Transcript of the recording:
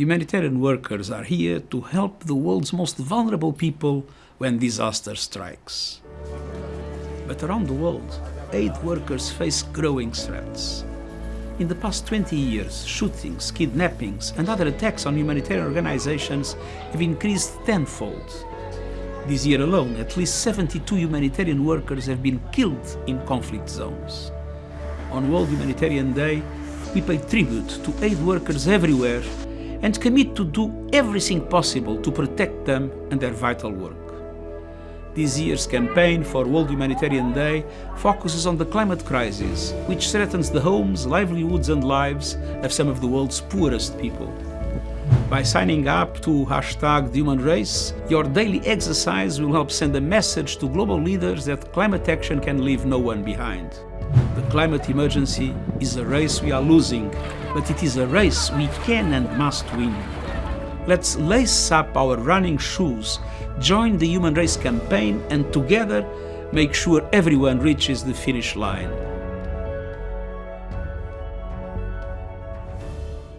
Humanitarian workers are here to help the world's most vulnerable people when disaster strikes. But around the world, aid workers face growing threats. In the past 20 years, shootings, kidnappings and other attacks on humanitarian organizations have increased tenfold. This year alone, at least 72 humanitarian workers have been killed in conflict zones. On World Humanitarian Day, we pay tribute to aid workers everywhere and commit to do everything possible to protect them and their vital work. This year's campaign for World Humanitarian Day focuses on the climate crisis, which threatens the homes, livelihoods and lives of some of the world's poorest people. By signing up to hashtag the human race, your daily exercise will help send a message to global leaders that climate action can leave no one behind. The climate emergency is a race we are losing, but it is a race we can and must win. Let's lace up our running shoes, join the Human Race campaign and together make sure everyone reaches the finish line.